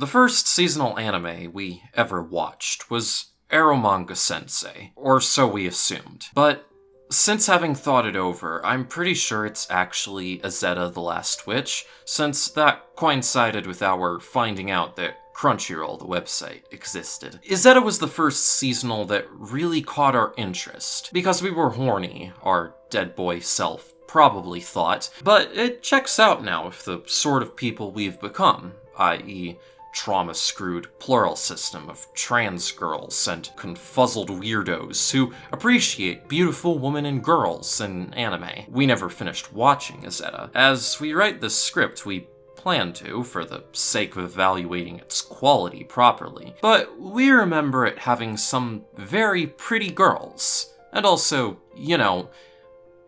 The first seasonal anime we ever watched was Eromanga Sensei, or so we assumed. But since having thought it over, I'm pretty sure it's actually Izetta the Last Witch, since that coincided with our finding out that Crunchyroll, the website, existed. Izetta was the first seasonal that really caught our interest, because we were horny, our dead boy self probably thought, but it checks out now with the sort of people we've become, i.e., trauma screwed plural system of trans girls and confuzzled weirdos who appreciate beautiful women and girls in anime. We never finished watching Izetta. As we write this script, we plan to, for the sake of evaluating its quality properly, but we remember it having some very pretty girls. And also, you know,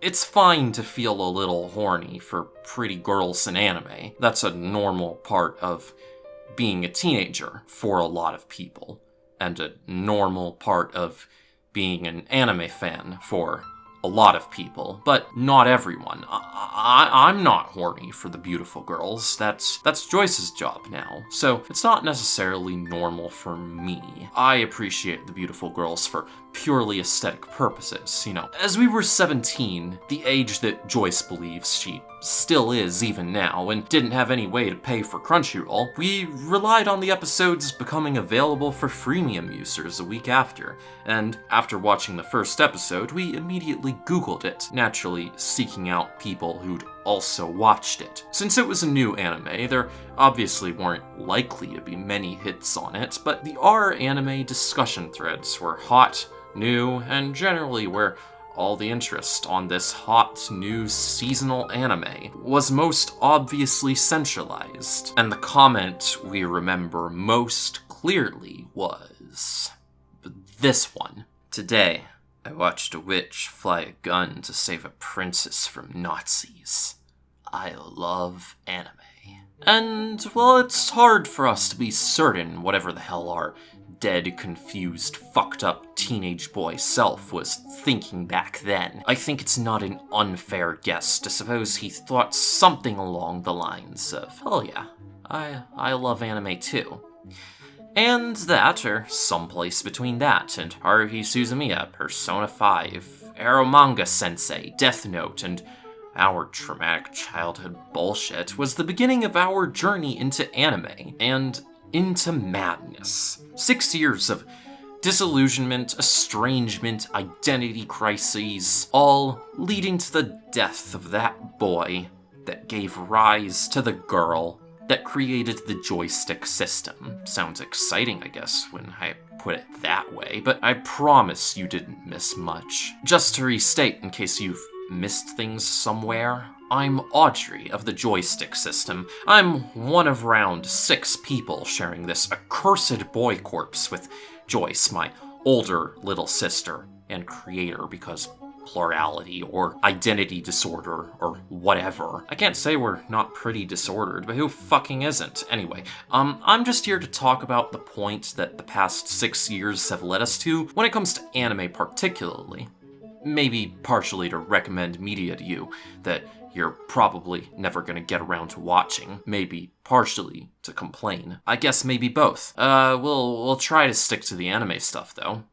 it's fine to feel a little horny for pretty girls in anime. That's a normal part of being a teenager for a lot of people, and a normal part of being an anime fan for a lot of people, but not everyone. I, am not horny for the beautiful girls. That's that's Joyce's job now. So it's not necessarily normal for me. I appreciate the beautiful girls for purely aesthetic purposes, you know. As we were 17, the age that Joyce believes she still is even now, and didn't have any way to pay for Crunchyroll, we relied on the episodes becoming available for freemium users a week after, and after watching the first episode, we immediately googled it, naturally seeking out people who'd also watched it. Since it was a new anime, there obviously weren't likely to be many hits on it, but the R anime discussion threads were hot, new, and generally where all the interest on this hot new seasonal anime was most obviously centralized, and the comment we remember most clearly was this one. Today, I watched a witch fly a gun to save a princess from Nazis. I love anime. And, well, it's hard for us to be certain whatever the hell our dead, confused, fucked up teenage boy self was thinking back then. I think it's not an unfair guess to suppose he thought something along the lines of, oh yeah, I, I love anime too. And that, or someplace between that, and Haruhi Suzumiya, Persona 5, Eromanga Sensei, Death Note, and our traumatic childhood bullshit was the beginning of our journey into anime, and into madness. Six years of disillusionment, estrangement, identity crises, all leading to the death of that boy that gave rise to the girl that created the joystick system. Sounds exciting, I guess, when I put it that way, but I promise you didn't miss much. Just to restate, in case you've missed things somewhere, I'm Audrey of the joystick system. I'm one of round six people sharing this accursed boy corpse with Joyce, my older little sister and creator because plurality or identity disorder or whatever. I can't say we're not pretty disordered, but who fucking isn't? Anyway, um, I'm just here to talk about the point that the past six years have led us to when it comes to anime particularly. Maybe partially to recommend media to you that you're probably never gonna get around to watching. Maybe partially to complain. I guess maybe both. Uh, we'll, we'll try to stick to the anime stuff, though.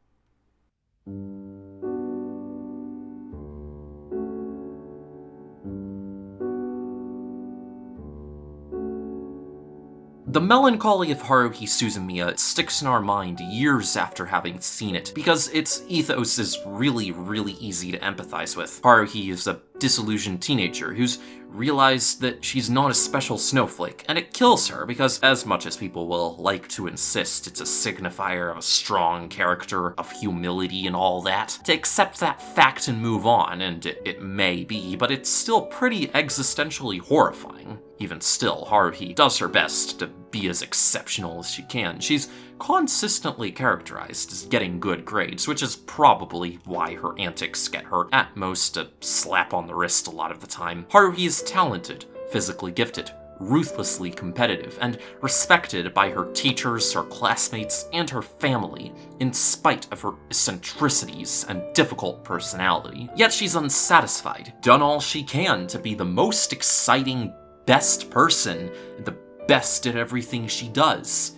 The melancholy of Haruhi Suzumiya sticks in our mind years after having seen it, because its ethos is really, really easy to empathize with. Haruhi is a disillusioned teenager who's realized that she's not a special snowflake, and it kills her because as much as people will like to insist it's a signifier of a strong character, of humility and all that, to accept that fact and move on, and it, it may be, but it's still pretty existentially horrifying. Even still, Haruhi does her best to be as exceptional as she can. She's consistently characterized as getting good grades, which is probably why her antics get her at most a slap on the wrist a lot of the time. Haruhi is talented, physically gifted, ruthlessly competitive, and respected by her teachers, her classmates, and her family, in spite of her eccentricities and difficult personality. Yet she's unsatisfied, done all she can to be the most exciting, best person, the best at everything she does.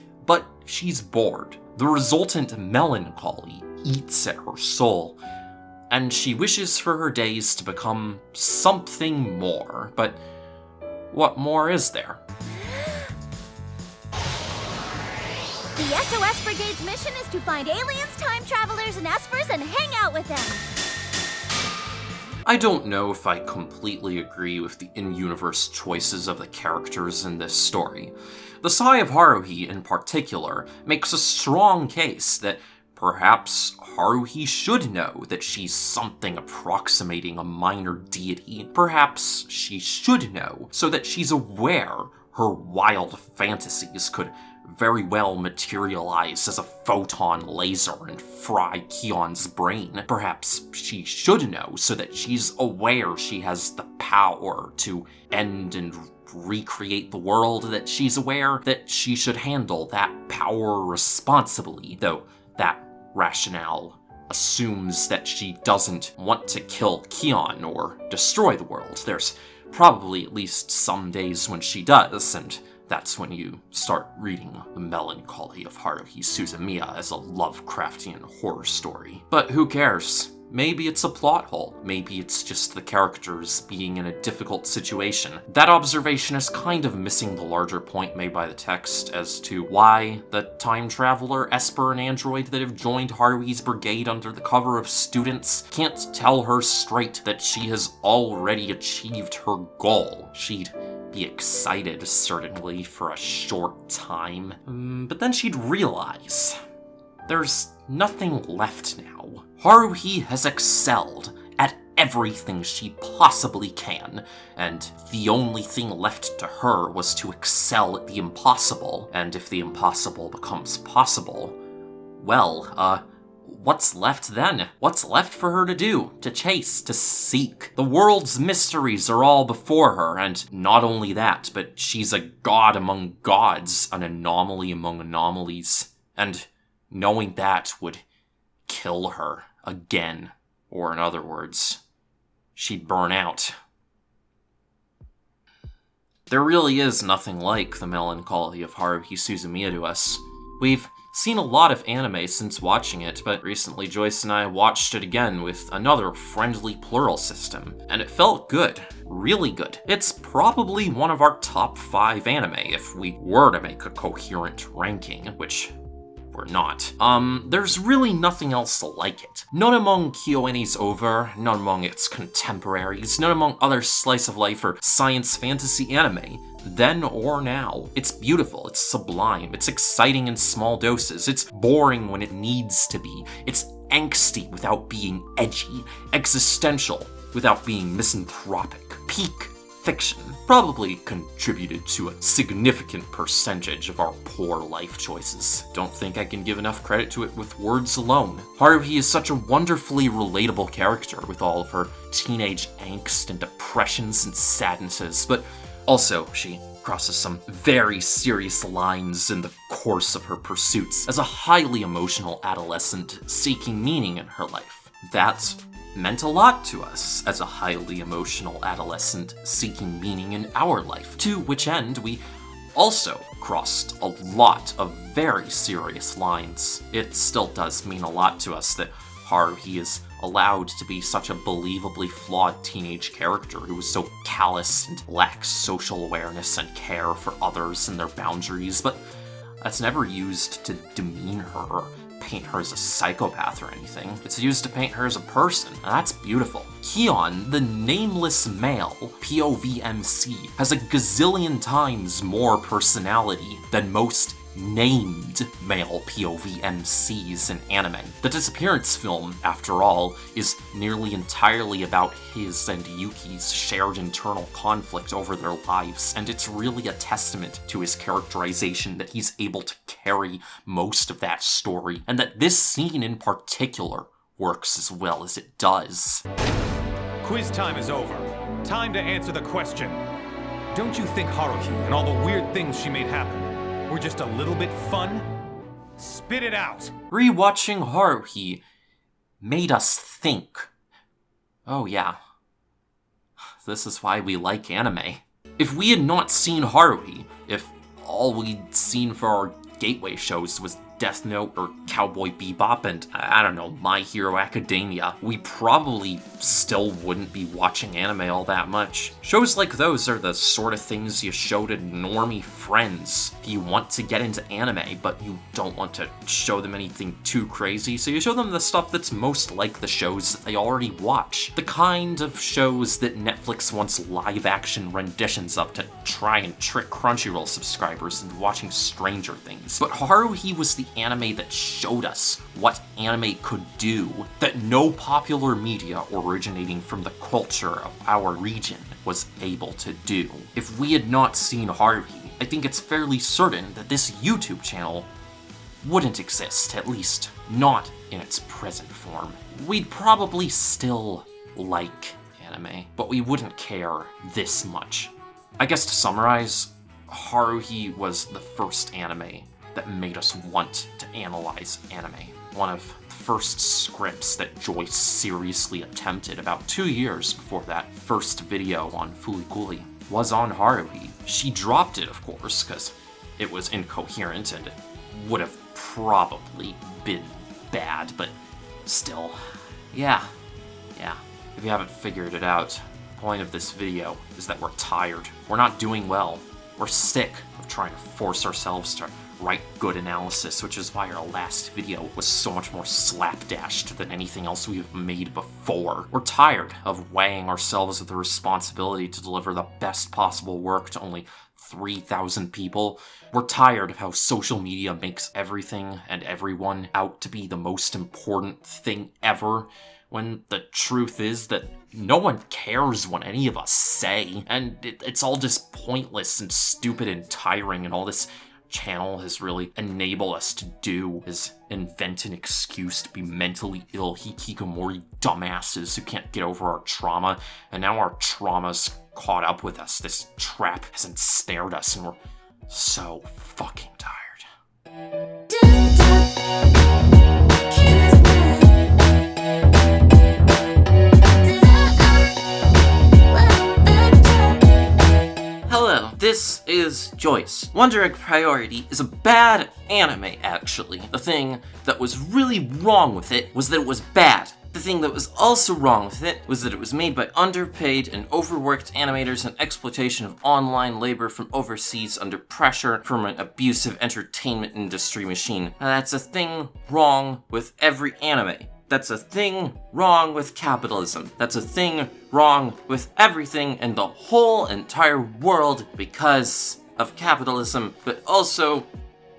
She's bored. The resultant melancholy eats at her soul, and she wishes for her days to become something more. But what more is there? The SOS Brigade's mission is to find aliens, time travelers, and espers and hang out with them. I don't know if I completely agree with the in-universe choices of the characters in this story. The Sigh of Haruhi, in particular, makes a strong case that perhaps Haruhi should know that she's something approximating a minor deity. Perhaps she should know so that she's aware her wild fantasies could very well materialize as a photon laser and fry Kyon's brain. Perhaps she should know so that she's aware she has the power to end and recreate the world, that she's aware that she should handle that power responsibly, though that rationale assumes that she doesn't want to kill Kyon or destroy the world. There's probably at least some days when she does, and that's when you start reading The Melancholy of Haruhi Suzumiya as a Lovecraftian horror story. But who cares? Maybe it's a plot hole. Maybe it's just the characters being in a difficult situation. That observation is kind of missing the larger point made by the text as to why the time traveler, Esper, and android that have joined Haruhi's brigade under the cover of students can't tell her straight that she has already achieved her goal. She'd be excited, certainly, for a short time. Mm, but then she'd realize there's nothing left now. Haruhi has excelled at everything she possibly can, and the only thing left to her was to excel at the impossible, and if the impossible becomes possible, well, uh, what's left then? What's left for her to do? To chase? To seek? The world's mysteries are all before her, and not only that, but she's a god among gods, an anomaly among anomalies. And knowing that would kill her again. Or in other words, she'd burn out. There really is nothing like the melancholy of Haruhi Suzumiya to us. We've seen a lot of anime since watching it, but recently Joyce and I watched it again with another friendly plural system, and it felt good. Really good. It's probably one of our top 5 anime if we were to make a coherent ranking, which we're not. Um, there's really nothing else like it. Not among KyoAni's over, not among its contemporaries, not among other slice of life or science fantasy anime, then or now. It's beautiful, it's sublime, it's exciting in small doses, it's boring when it needs to be, it's angsty without being edgy, existential without being misanthropic, peak fiction probably contributed to a significant percentage of our poor life choices. Don't think I can give enough credit to it with words alone. Haruhi is such a wonderfully relatable character with all of her teenage angst and depressions and sadnesses, but also she crosses some very serious lines in the course of her pursuits as a highly emotional adolescent seeking meaning in her life. That's meant a lot to us as a highly emotional adolescent seeking meaning in our life, to which end we also crossed a lot of very serious lines. It still does mean a lot to us that Haruhi is allowed to be such a believably flawed teenage character who is so callous and lacks social awareness and care for others and their boundaries, but that's never used to demean her paint her as a psychopath or anything. It's used to paint her as a person, and that's beautiful. Kyon, the nameless male, POVMC, has a gazillion times more personality than most named male POV MCs in anime. The Disappearance film, after all, is nearly entirely about his and Yuki's shared internal conflict over their lives, and it's really a testament to his characterization that he's able to carry most of that story, and that this scene in particular works as well as it does. Quiz time is over. Time to answer the question. Don't you think Haruhi and all the weird things she made happen were just a little bit fun? Spit it out! Rewatching Haruhi made us think. Oh yeah. This is why we like anime. If we had not seen Haruhi, if all we'd seen for our gateway shows was Death Note or Cowboy Bebop and, I don't know, My Hero Academia, we probably still wouldn't be watching anime all that much. Shows like those are the sort of things you show to normie friends. You want to get into anime, but you don't want to show them anything too crazy, so you show them the stuff that's most like the shows that they already watch. The kind of shows that Netflix wants live-action renditions of to try and trick Crunchyroll subscribers into watching Stranger Things. But Haruhi was the anime that showed us what anime could do that no popular media originating from the culture of our region was able to do. If we had not seen Haruhi, I think it's fairly certain that this YouTube channel wouldn't exist, at least not in its present form. We'd probably still like anime, but we wouldn't care this much. I guess to summarize, Haruhi was the first anime that made us want to analyze anime. One of the first scripts that Joyce seriously attempted about two years before that first video on Fulikuli was on Haruhi. She dropped it, of course, because it was incoherent and it would have probably been bad, but still, yeah, yeah. If you haven't figured it out, the point of this video is that we're tired. We're not doing well. We're sick of trying to force ourselves to write good analysis, which is why our last video was so much more slapdashed than anything else we've made before. We're tired of weighing ourselves with the responsibility to deliver the best possible work to only 3,000 people. We're tired of how social media makes everything and everyone out to be the most important thing ever, when the truth is that no one cares what any of us say, and it, it's all just pointless and stupid and tiring and all this channel has really enabled us to do is invent an excuse to be mentally ill hikikomori dumbasses who can't get over our trauma, and now our trauma's caught up with us. This trap has ensnared us, and we're so fucking tired. This is Joyce. Wonder Egg Priority is a bad anime, actually. The thing that was really wrong with it was that it was bad. The thing that was also wrong with it was that it was made by underpaid and overworked animators and exploitation of online labor from overseas under pressure from an abusive entertainment industry machine. Now, that's a thing wrong with every anime. That's a thing wrong with capitalism. That's a thing wrong with everything in the whole entire world because of capitalism, but also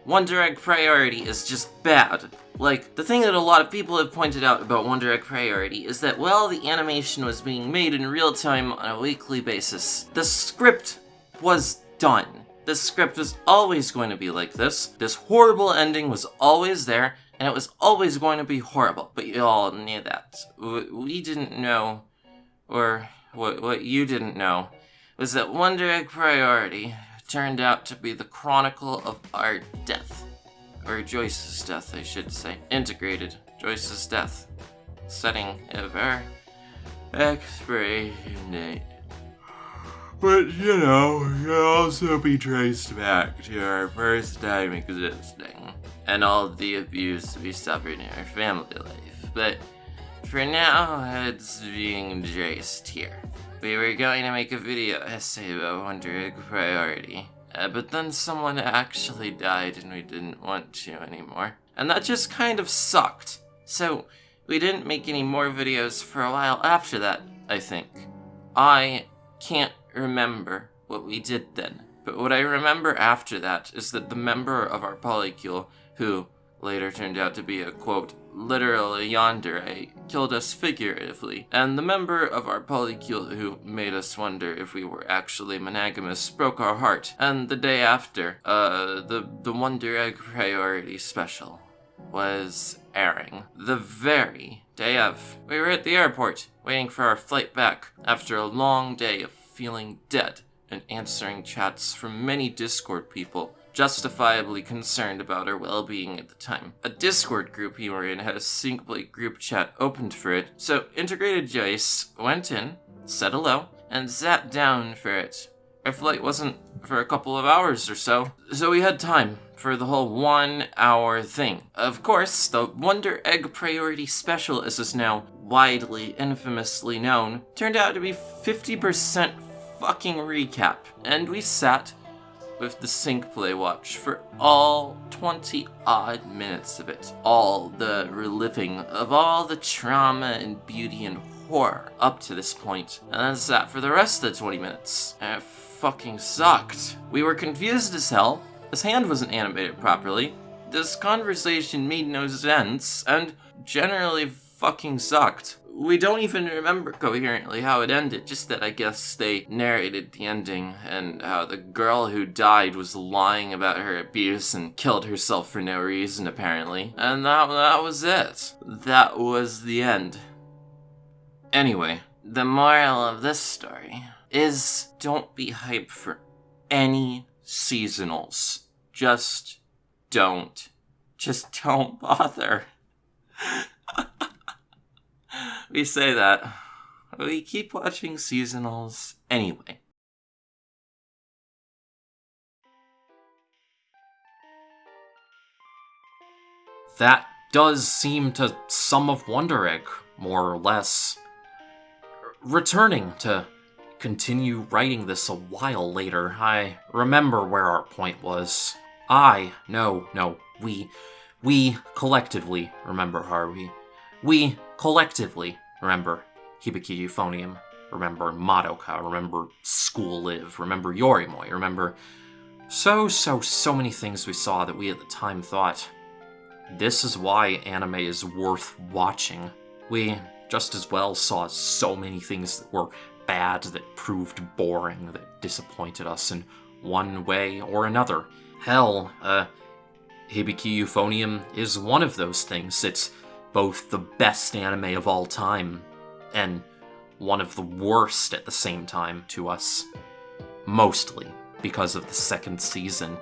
Wonder Egg Priority is just bad. Like, the thing that a lot of people have pointed out about Wonder Egg Priority is that, while the animation was being made in real time on a weekly basis. The script was done. The script was always going to be like this. This horrible ending was always there, and it was always going to be horrible. But you all knew that. We didn't know, or what, what you didn't know, was that Wonder Egg Priority turned out to be the chronicle of our death. Or Joyce's death, I should say. Integrated. Joyce's death. Setting of our expiration date. But, you know, can also be traced back to our first time existing and all the abuse we suffered in our family life. But for now, it's being traced here. We were going to make a video essay about Wonder Egg Priority, uh, but then someone actually died and we didn't want to anymore. And that just kind of sucked. So, we didn't make any more videos for a while after that, I think. I can't remember what we did then. But what I remember after that is that the member of our polycule, who later turned out to be a quote, literal yandere, killed us figuratively, and the member of our polycule who made us wonder if we were actually monogamous broke our heart. And the day after, uh, the, the Wonder Egg Priority special was airing. The very day of. We were at the airport, waiting for our flight back, after a long day of feeling dead and answering chats from many Discord people justifiably concerned about our well-being at the time. A Discord group we were in had a Syncplay group chat opened for it, so Integrated Joyce went in, said hello, and sat down for it our flight wasn't for a couple of hours or so, so we had time for the whole one hour thing. Of course, the Wonder Egg Priority Special, as is now widely, infamously known, turned out to be 50% fucking recap, and we sat with the sync play watch for all 20 odd minutes of it. All the reliving of all the trauma and beauty and horror up to this point, and that's that for the rest of the 20 minutes. And it fucking sucked. We were confused as hell. His hand wasn't animated properly. This conversation made no sense, and generally fucking sucked. We don't even remember coherently how it ended, just that I guess they narrated the ending and how the girl who died was lying about her abuse and killed herself for no reason, apparently. And that, that was it. That was the end. Anyway, the moral of this story is don't be hyped for any seasonals. Just don't. Just don't bother. we say that. We keep watching seasonals anyway. That does seem to sum of Wonder Egg, more or less. Returning to continue writing this a while later, I remember where our point was. I, no, no, we, we collectively remember Haruhi. We collectively remember Hibike Euphonium, remember Madoka, remember School Live, remember Yorimoi. remember so, so, so many things we saw that we at the time thought, this is why anime is worth watching. We just as well saw so many things that were bad, that proved boring, that disappointed us in one way or another. Hell, uh, Hibike Euphonium is one of those things. It's both the best anime of all time and one of the worst at the same time to us. Mostly because of the second season.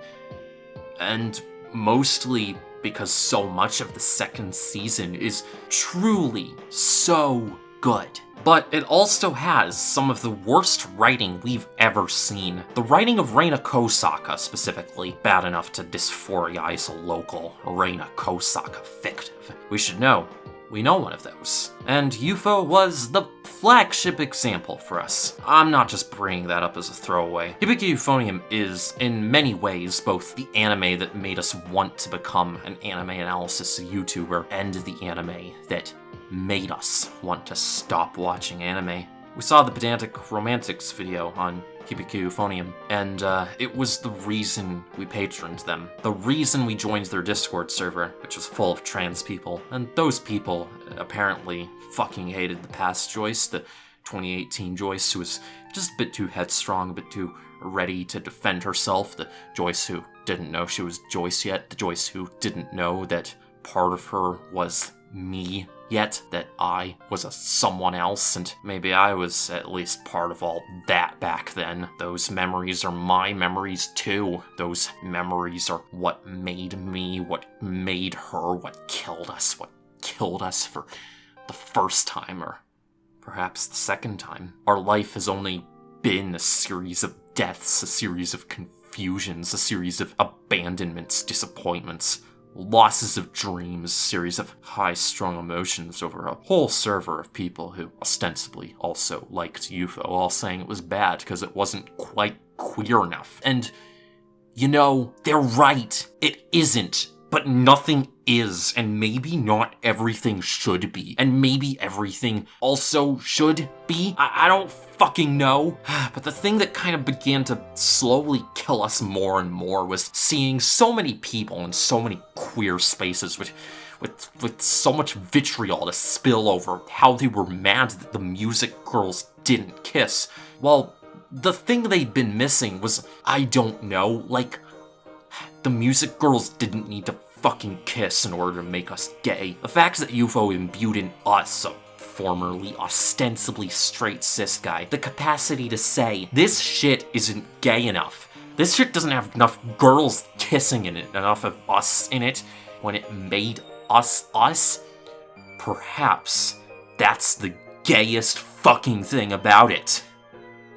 And mostly because so much of the second season is truly so good. But it also has some of the worst writing we've ever seen. The writing of Reina Kosaka, specifically, bad enough to dysphorize a local Reina Kosaka fictive. We should know, we know one of those. And Eupho was the flagship example for us. I'm not just bringing that up as a throwaway. Hibike Euphonium is, in many ways, both the anime that made us want to become an anime analysis YouTuber and the anime that made us want to stop watching anime. We saw the Pedantic Romantics video on Hibike Euphonium, and uh, it was the reason we patroned them. The reason we joined their Discord server, which was full of trans people. And those people apparently fucking hated the past Joyce, the 2018 Joyce, who was just a bit too headstrong, a bit too ready to defend herself, the Joyce who didn't know she was Joyce yet, the Joyce who didn't know that part of her was me yet that I was a someone else, and maybe I was at least part of all that back then. Those memories are my memories too. Those memories are what made me, what made her, what killed us, what killed us for the first time, or perhaps the second time. Our life has only been a series of deaths, a series of confusions, a series of abandonments, disappointments losses of dreams, series of high strung emotions over a whole server of people who ostensibly also liked Eupho, all saying it was bad because it wasn't quite queer enough. And, you know, they're right. It isn't. But nothing is, and maybe not everything should be, and maybe everything also should be. I, I don't fucking know. But the thing that kind of began to slowly kill us more and more was seeing so many people in so many queer spaces with with with so much vitriol to spill over how they were mad that the music girls didn't kiss. Well, the thing they'd been missing was, I don't know, like, the music girls didn't need to fucking kiss in order to make us gay. The fact that Eupho imbued in us, a formerly ostensibly straight cis guy, the capacity to say, this shit isn't gay enough. This shit doesn't have enough girls kissing in it, enough of us in it, when it made us us. Perhaps that's the gayest fucking thing about it.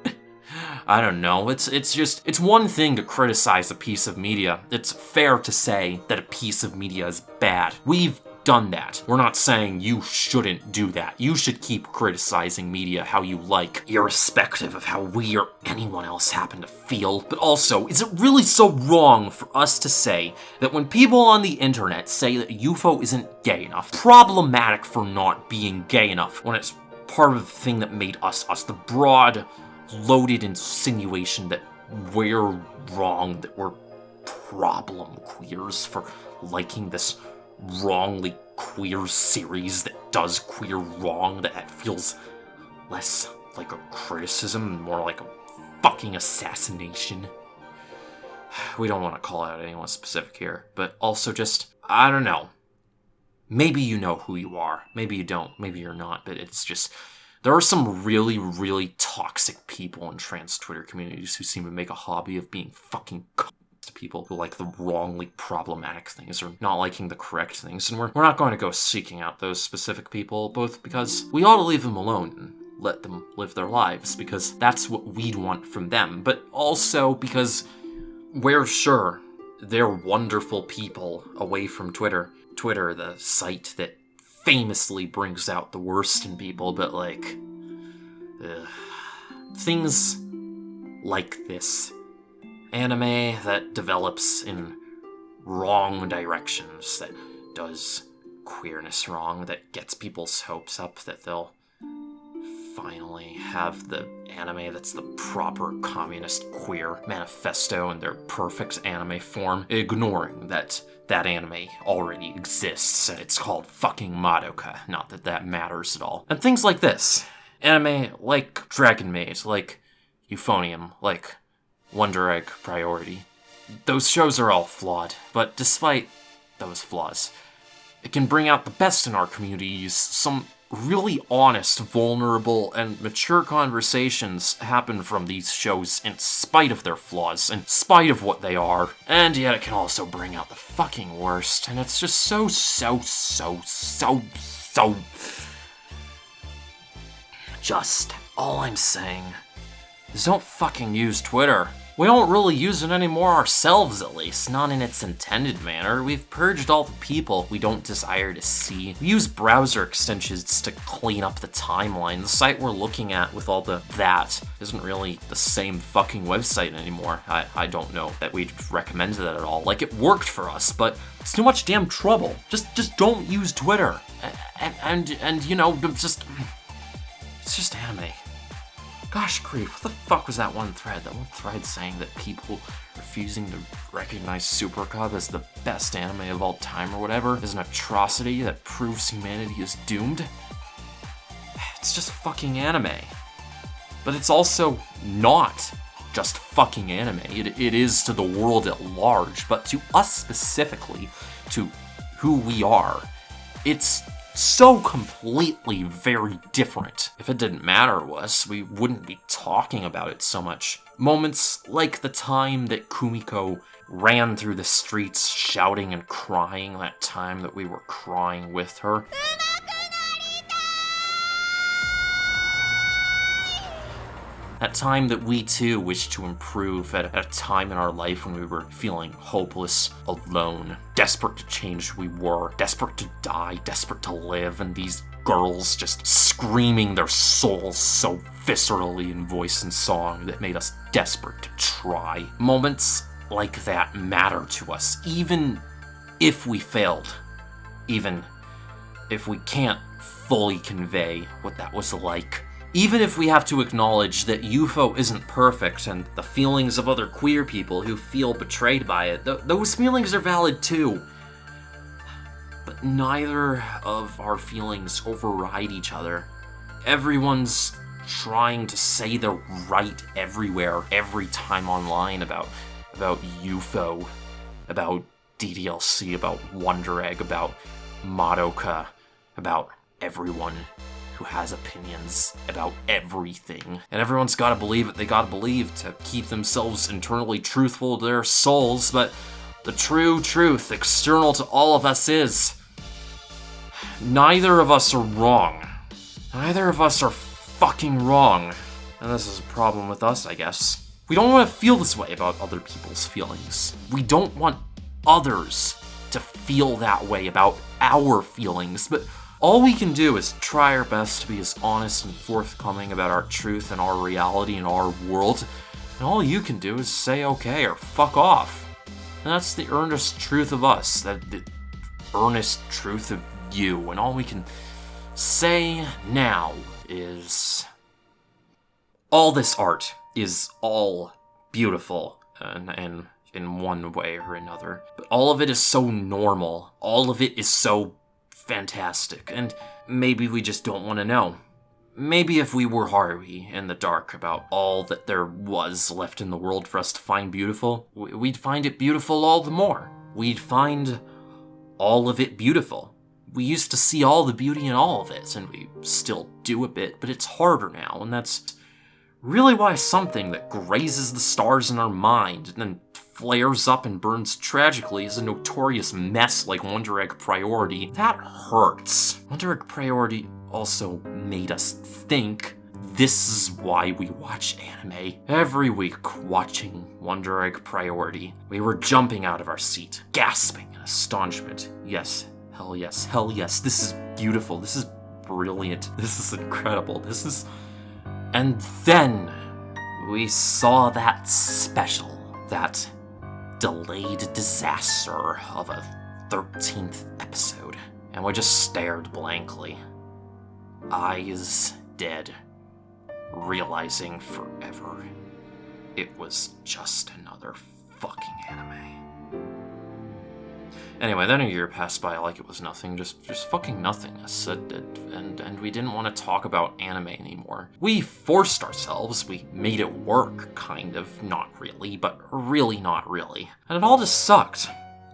I don't know. It's it's just it's one thing to criticize a piece of media. It's fair to say that a piece of media is bad. We've done that. We're not saying you shouldn't do that. You should keep criticizing media how you like, irrespective of how we or anyone else happen to feel. But also, is it really so wrong for us to say that when people on the internet say that Eupho isn't gay enough, problematic for not being gay enough, when it's part of the thing that made us us, the broad, loaded insinuation that we're wrong, that we're problem queers for liking this wrongly queer series that does queer wrong that feels less like a criticism, more like a fucking assassination. We don't want to call out anyone specific here, but also just, I don't know. Maybe you know who you are. Maybe you don't. Maybe you're not, but it's just. There are some really, really toxic people in trans Twitter communities who seem to make a hobby of being fucking people who like the wrongly problematic things or not liking the correct things, and we're, we're not going to go seeking out those specific people, both because we ought to leave them alone and let them live their lives, because that's what we'd want from them, but also because we're sure they're wonderful people away from Twitter. Twitter, the site that famously brings out the worst in people, but like. ugh. things like this anime that develops in wrong directions, that does queerness wrong, that gets people's hopes up that they'll finally have the anime that's the proper communist queer manifesto in their perfect anime form, ignoring that that anime already exists and it's called fucking Madoka. Not that that matters at all. And things like this. Anime like Dragon Maid, like Euphonium, like Wonder Egg Priority. Those shows are all flawed, but despite those flaws, it can bring out the best in our communities. Some really honest, vulnerable, and mature conversations happen from these shows in spite of their flaws, in spite of what they are. And yet it can also bring out the fucking worst, and it's just so, so, so, so, so. Just. All I'm saying is don't fucking use Twitter. We don't really use it anymore ourselves, at least, not in its intended manner. We've purged all the people we don't desire to see. We use browser extensions to clean up the timeline. The site we're looking at with all the that isn't really the same fucking website anymore. I, I don't know that we'd recommend that at all. Like, it worked for us, but it's too much damn trouble. Just just don't use Twitter. And, and, and you know, just... It's just anime. Gosh grief, what the fuck was that one thread? That one thread saying that people refusing to recognize Super Cub as the best anime of all time or whatever is an atrocity that proves humanity is doomed? It's just fucking anime. But it's also not just fucking anime. It, it is to the world at large, but to us specifically, to who we are, it's so completely very different. If it didn't matter to us, we wouldn't be talking about it so much. Moments like the time that Kumiko ran through the streets shouting and crying, that time that we were crying with her. That time that we too wished to improve at, at a time in our life when we were feeling hopeless, alone, desperate to change who we were, desperate to die, desperate to live, and these girls just screaming their souls so viscerally in voice and song that made us desperate to try. Moments like that matter to us, even if we failed, even if we can't fully convey what that was like. Even if we have to acknowledge that Eupho isn't perfect and the feelings of other queer people who feel betrayed by it, th- those feelings are valid too. But neither of our feelings override each other. Everyone's trying to say they're right everywhere, every time online about about Eupho, about DDLC, about Wonder Egg, about Madoka, about everyone who has opinions about everything. And everyone's gotta believe what they gotta believe to keep themselves internally truthful to their souls, but the true truth external to all of us is neither of us are wrong. Neither of us are fucking wrong. And this is a problem with us, I guess. We don't want to feel this way about other people's feelings. We don't want others to feel that way about our feelings, but all we can do is try our best to be as honest and forthcoming about our truth and our reality and our world, and all you can do is say okay or fuck off. And that's the earnest truth of us, that the earnest truth of you, and all we can say now is all this art is all beautiful and, and in one way or another. But all of it is so normal. All of it is so fantastic. And maybe we just don't want to know. Maybe if we were Haruhi in the dark about all that there was left in the world for us to find beautiful, we'd find it beautiful all the more. We'd find all of it beautiful. We used to see all the beauty in all of it, and we still do a bit, but it's harder now, and that's really why something that grazes the stars in our mind and then flares up and burns tragically is a notorious mess like Wonder Egg Priority. That hurts. Wonder Egg Priority also made us think this is why we watch anime. Every week, watching Wonder Egg Priority, we were jumping out of our seat, gasping in astonishment. Yes, hell yes, hell yes, this is beautiful, this is brilliant, this is incredible, this is... And then, we saw that special, that delayed disaster of a 13th episode, and we just stared blankly. Eyes dead, realizing forever it was just another fucking anime. Anyway, then a year passed by like it was nothing, just just fucking nothingness, and, and, and we didn't want to talk about anime anymore. We forced ourselves, we made it work, kind of, not really, but really not really. And it all just sucked.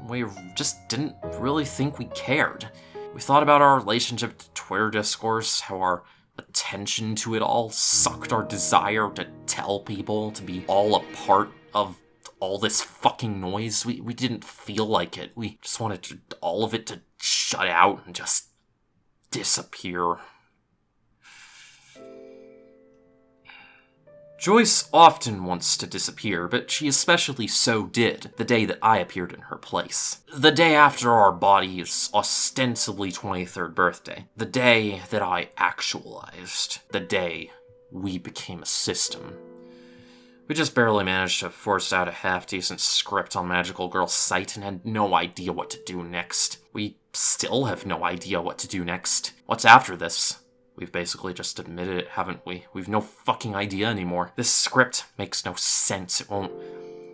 We just didn't really think we cared. We thought about our relationship to Twitter discourse, how our attention to it all sucked our desire to tell people, to be all a part of all this fucking noise. We, we didn't feel like it. We just wanted to, all of it to shut out and just disappear. Joyce often wants to disappear, but she especially so did the day that I appeared in her place. The day after our body's ostensibly 23rd birthday. The day that I actualized. The day we became a system. We just barely managed to force out a half-decent script on Magical Girl Site and had no idea what to do next. We still have no idea what to do next. What's after this? We've basically just admitted it, haven't we? We've no fucking idea anymore. This script makes no sense. It won't...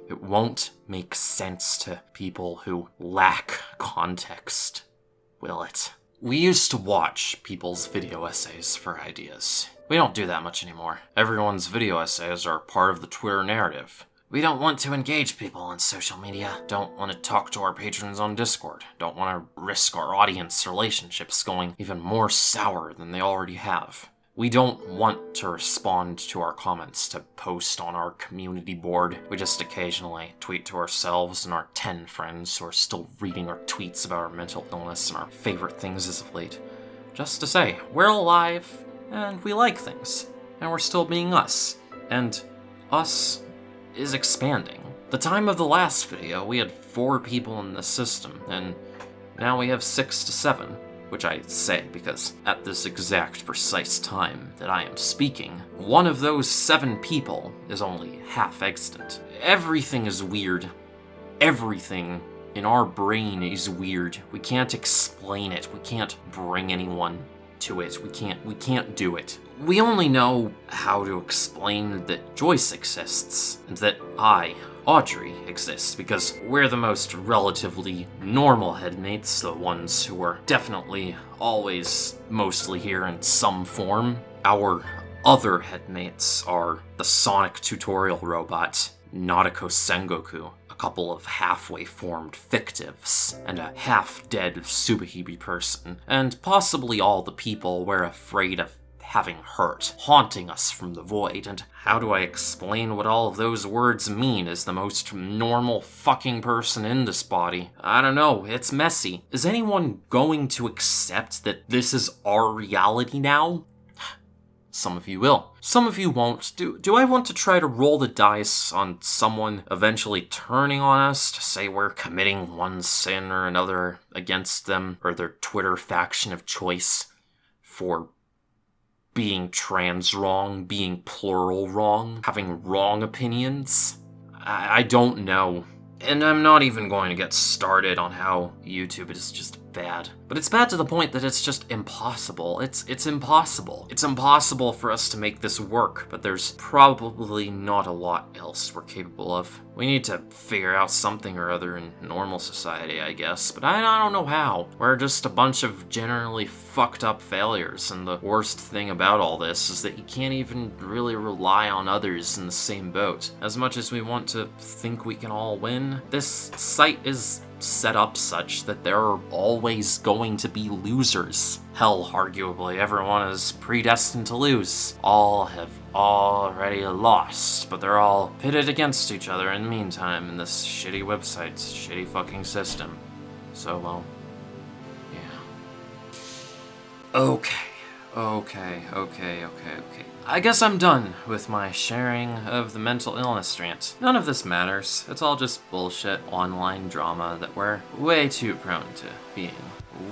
It won't make sense to people who lack context, will it? We used to watch people's video essays for ideas. We don't do that much anymore. Everyone's video essays are part of the Twitter narrative. We don't want to engage people on social media. Don't want to talk to our patrons on Discord. Don't want to risk our audience relationships going even more sour than they already have. We don't want to respond to our comments to post on our community board. We just occasionally tweet to ourselves and our 10 friends who are still reading our tweets about our mental illness and our favorite things as of late. Just to say, we're alive, and we like things, and we're still being us, and us is expanding. The time of the last video, we had four people in the system, and now we have six to seven, which I say because at this exact precise time that I am speaking, one of those seven people is only half extant. Everything is weird. Everything in our brain is weird. We can't explain it. We can't bring anyone to it. We can't we can't do it. We only know how to explain that Joyce exists and that I, Audrey, exists because we're the most relatively normal headmates, the ones who are definitely always mostly here in some form. Our other headmates are the Sonic tutorial robot, Nadeko Sengoku, couple of halfway formed fictives, and a half-dead Tsubahime person, and possibly all the people we're afraid of having hurt, haunting us from the void, and how do I explain what all of those words mean as the most normal fucking person in this body? I don't know, it's messy. Is anyone going to accept that this is our reality now? Some of you will. Some of you won't. Do, do I want to try to roll the dice on someone eventually turning on us to say we're committing one sin or another against them or their Twitter faction of choice for being trans wrong, being plural wrong, having wrong opinions? I, I don't know. And I'm not even going to get started on how YouTube is just bad. But it's bad to the point that it's just impossible. It's it's impossible. It's impossible for us to make this work, but there's probably not a lot else we're capable of. We need to figure out something or other in normal society, I guess, but I, I don't know how. We're just a bunch of generally fucked up failures, and the worst thing about all this is that you can't even really rely on others in the same boat. As much as we want to think we can all win, this site is set up such that there are always going to be losers. Hell, arguably, everyone is predestined to lose. All have already lost, but they're all pitted against each other in the meantime in this shitty website's shitty fucking system. So, well, yeah. Okay. Okay, okay, okay, okay. I guess I'm done with my sharing of the mental illness rant. None of this matters. It's all just bullshit online drama that we're way too prone to being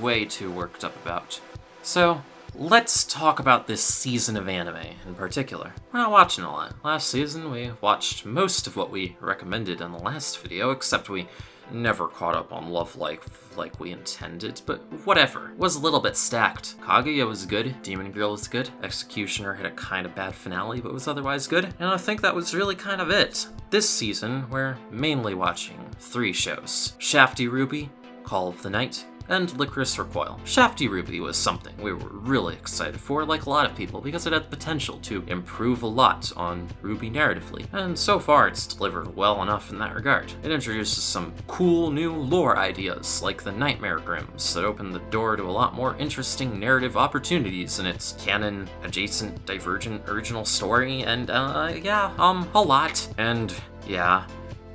way too worked up about. So, let's talk about this season of anime in particular. We're not watching a lot. Last season, we watched most of what we recommended in the last video, except we Never caught up on Love Life like we intended, but whatever. Was a little bit stacked. Kaguya was good, Demon Girl was good, Executioner had a kind of bad finale, but was otherwise good, and I think that was really kind of it. This season, we're mainly watching three shows. Shafty RWBY, Call of the Night, and Lycoris Recoil. Shafty RWBY was something we were really excited for, like a lot of people, because it had the potential to improve a lot on RWBY narratively, and so far it's delivered well enough in that regard. It introduces some cool new lore ideas, like the Nightmare Grims, that open the door to a lot more interesting narrative opportunities in its canon, adjacent, divergent, original story, and uh, yeah, um, a lot. And yeah,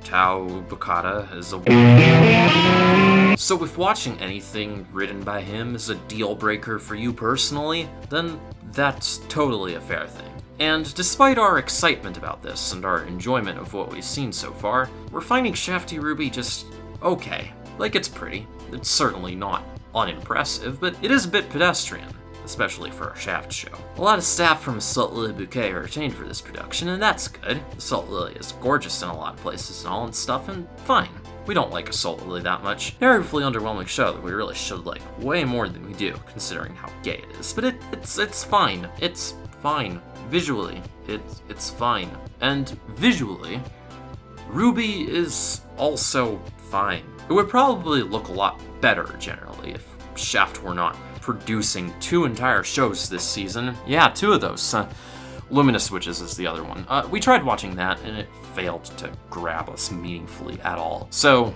Tow Ubukata is a. So, if watching anything written by him is a deal breaker for you personally, then that's totally a fair thing. And despite our excitement about this and our enjoyment of what we've seen so far, we're finding Shafty RWBY just okay. Like, it's pretty. It's certainly not unimpressive, but it is a bit pedestrian especially for a Shaft show. A lot of staff from Assault Lily Bouquet are retained for this production, and that's good. Assault Lily is gorgeous in a lot of places and all and stuff, and fine. We don't like Assault Lily that much. Narratively underwhelming show that we really should like way more than we do, considering how gay it is. But it, it's it's fine. It's fine. Visually, it's it's fine. And visually, RWBY is also fine. It would probably look a lot better generally if Shaft were not producing two entire shows this season. Yeah, two of those. Uh, Luminous Witches is the other one. Uh, we tried watching that, and it failed to grab us meaningfully at all. So,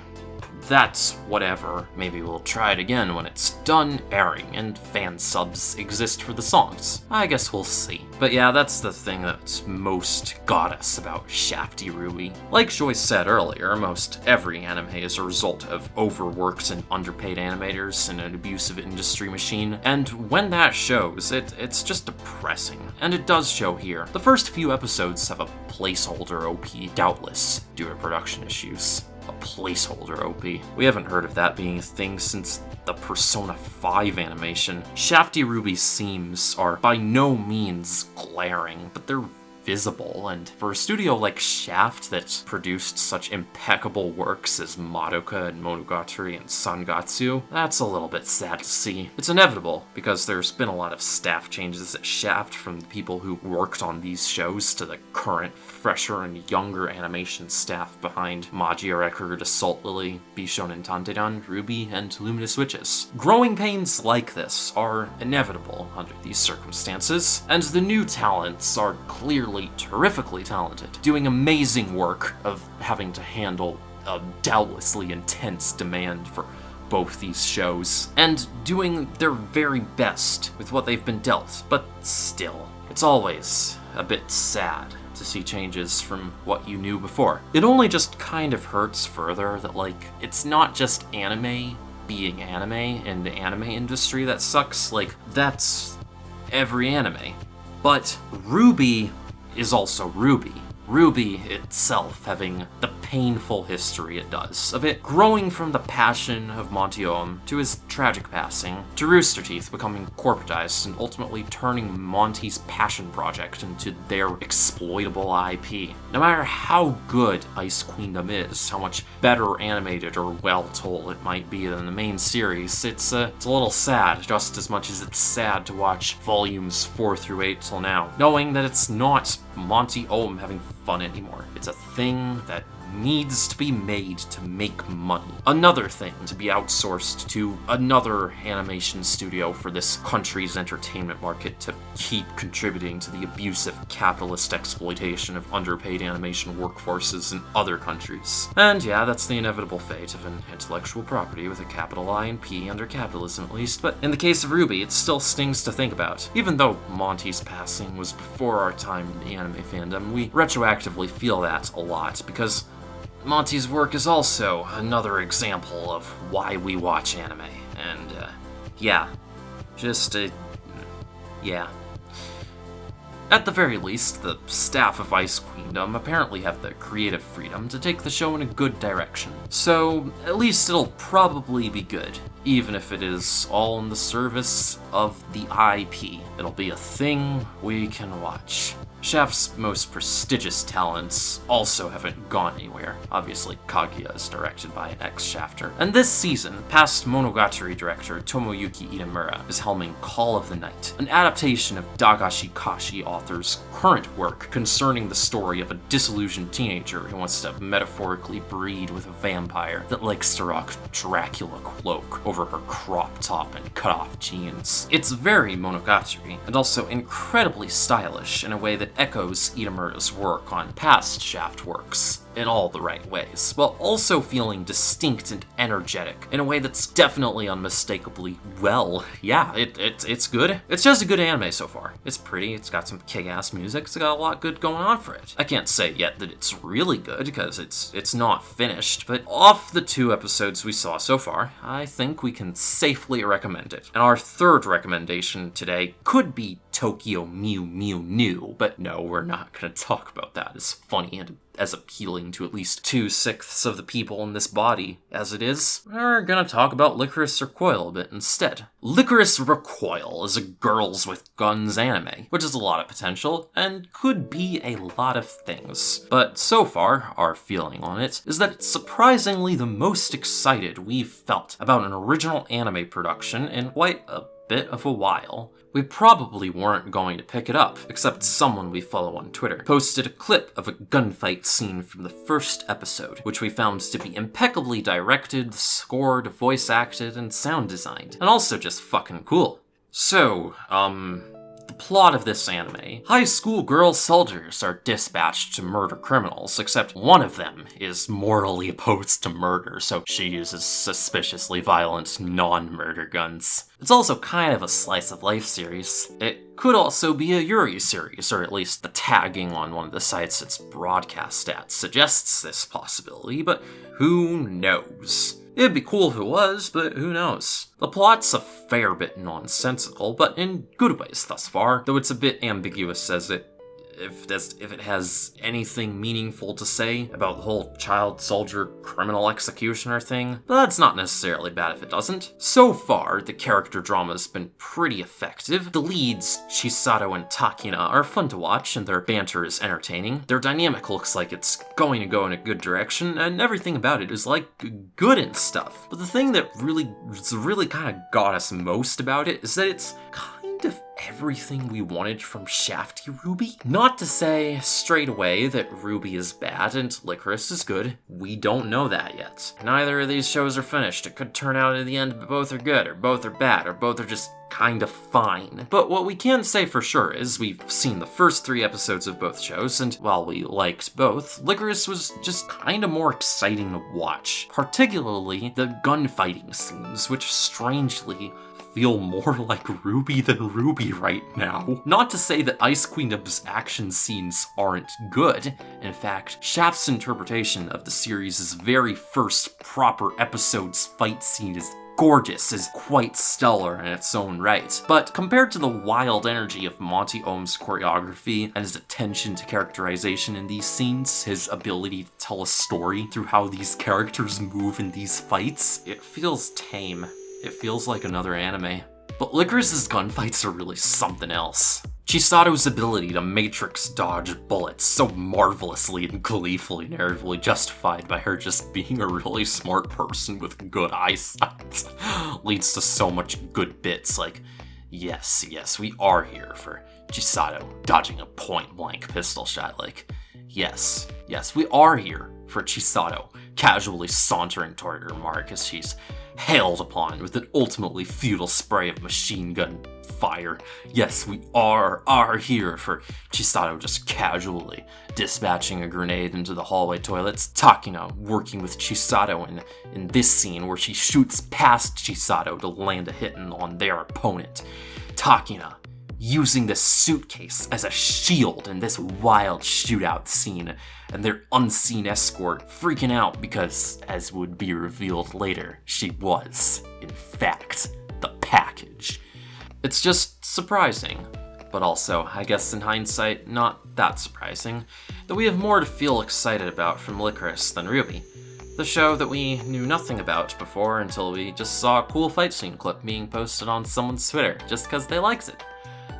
that's whatever. Maybe we'll try it again when it's done airing and fan subs exist for the songs. I guess we'll see. But yeah, that's the thing that's most got us about Shafty RWBY. Like Joyce said earlier, most every anime is a result of overworked and underpaid animators in an abusive industry machine, and when that shows, it, it's just depressing. And it does show here. The first few episodes have a placeholder OP, doubtless, due to production issues a placeholder OP. We haven't heard of that being a thing since the Persona 5 animation. Shafty RWBY's seams are by no means glaring, but they're visible, and for a studio like Shaft that's produced such impeccable works as Madoka and Monogatari and Sangatsu, that's a little bit sad to see. It's inevitable, because there's been a lot of staff changes at Shaft from the people who worked on these shows to the current, fresher and younger animation staff behind Magia Record, Assault Lily, Bishounen Tanteidan, RWBY, and Luminous Witches. Growing pains like this are inevitable under these circumstances, and the new talents are clearly terrifically talented, doing amazing work of having to handle a doubtlessly intense demand for both these shows, and doing their very best with what they've been dealt, but still, it's always a bit sad to see changes from what you knew before. It only just kind of hurts further that, like, it's not just anime being anime in the anime industry that sucks, like, that's every anime But RWBY is also RWBY. RWBY itself having the painful history it does, of it growing from the passion of Monty Oum to his tragic passing, to Rooster Teeth becoming corporatized and ultimately turning Monty's passion project into their exploitable IP. No matter how good Ice Queendom is, how much better animated or well told it might be than the main series, it's, uh, it's a little sad, just as much as it's sad to watch volumes 4 through 8 till now, knowing that it's not Monty Oum having fun anymore. It's a thing that needs to be made to make money. Another thing to be outsourced to another animation studio for this country's entertainment market to keep contributing to the abusive capitalist exploitation of underpaid animation workforces in other countries. And yeah, that's the inevitable fate of an intellectual property with a capital I and P under capitalism at least, but in the case of RWBY, it still stings to think about. Even though Monty's passing was before our time in the anime fandom, we retroactively feel that a lot because Monty's work is also another example of why we watch anime. And, uh, yeah. Just, uh, yeah. At the very least, the staff of Ice Queendom apparently have the creative freedom to take the show in a good direction. So, at least it'll probably be good, even if it is all in the service of the IP. It'll be a thing we can watch. Shaft's most prestigious talents also haven't gone anywhere. Obviously, Kaguya is directed by an ex-Shafter. And this season, past Monogatari director Tomoyuki Itamura is helming Call of the Night, an adaptation of Dagashi Kashi author's current work concerning the story of a disillusioned teenager who wants to metaphorically breed with a vampire that likes to rock Dracula cloak over her crop top and cut-off jeans. It's very Monogatari, and also incredibly stylish in a way that echoes Itamura's work on past Shaft works in all the right ways, while also feeling distinct and energetic in a way that's definitely unmistakably well. Yeah, it, it, it's good. It's just a good anime so far. It's pretty, it's got some kick-ass music, it's got a lot good going on for it. I can't say yet that it's really good, because it's, it's not finished, but off the two episodes we saw so far, I think we can safely recommend it. And our third recommendation today could be Tokyo Mew Mew New, but no, we're not gonna talk about that. It's funny and as appealing to at least two sixths of the people in this body as it is, we're gonna talk about Lycoris Recoil a bit instead. Lycoris Recoil is a girls with guns anime, which has a lot of potential and could be a lot of things. But so far, our feeling on it is that it's surprisingly the most excited we've felt about an original anime production in quite a bit of a while. We probably weren't going to pick it up, except someone we follow on Twitter posted a clip of a gunfight scene from the first episode, which we found to be impeccably directed, scored, voice acted, and sound designed, and also just fucking cool. So, um, the plot of this anime. High school girl soldiers are dispatched to murder criminals, except one of them is morally opposed to murder, so she uses suspiciously violent, non-murder guns. It's also kind of a slice of life series. It could also be a Yuri series, or at least the tagging on one of the sites it's broadcast at suggests this possibility, but who knows? It'd be cool if it was, but who knows. The plot's a fair bit nonsensical, but in good ways thus far, though it's a bit ambiguous as it if that's if it has anything meaningful to say about the whole child soldier criminal executioner thing, but that's not necessarily bad if it doesn't. So far, the character drama's been pretty effective. The leads, Chisato and Takina, are fun to watch and their banter is entertaining. Their dynamic looks like it's going to go in a good direction, and everything about it is like good and stuff. But the thing that really, really kind of got us most about it is that it's kind of everything we wanted from Shafty RWBY? Not to say straight away that RWBY is bad and Lycoris is good. We don't know that yet. Neither of these shows are finished. It could turn out in the end both are good, or both are bad, or both are just kind of fine. But what we can say for sure is we've seen the first three episodes of both shows, and while we liked both, Lycoris was just kind of more exciting to watch. Particularly the gunfighting scenes, which strangely feel more like RWBY than RWBY right now. Not to say that Ice Queendom's action scenes aren't good. In fact, Shaft's interpretation of the series' very first proper episode's fight scene is gorgeous is quite stellar in its own right, but compared to the wild energy of Monty Oum's choreography and his attention to characterization in these scenes, his ability to tell a story through how these characters move in these fights, it feels tame. It feels like another anime. But Lycoris's gunfights are really something else. Chisato's ability to matrix dodge bullets so marvelously and gleefully narratively justified by her just being a really smart person with good eyesight leads to so much good bits like, yes, yes, we are here for Chisato dodging a point-blank pistol shot, like, yes, yes, we are here for Chisato casually sauntering toward her mark as she's hailed upon with an ultimately futile spray of machine gun fire. Yes, we are are here for Chisato just casually dispatching a grenade into the hallway toilets. Takina working with Chisato in, in this scene where she shoots past Chisato to land a hit on their opponent. Takina using the suitcase as a shield in this wild shootout scene, and their unseen escort freaking out because, as would be revealed later, she was, in fact, the package. It's just surprising, but also, I guess in hindsight, not that surprising, that we have more to feel excited about from Lycoris than RWBY, The show that we knew nothing about before until we just saw a cool fight scene clip being posted on someone's Twitter just because they liked it.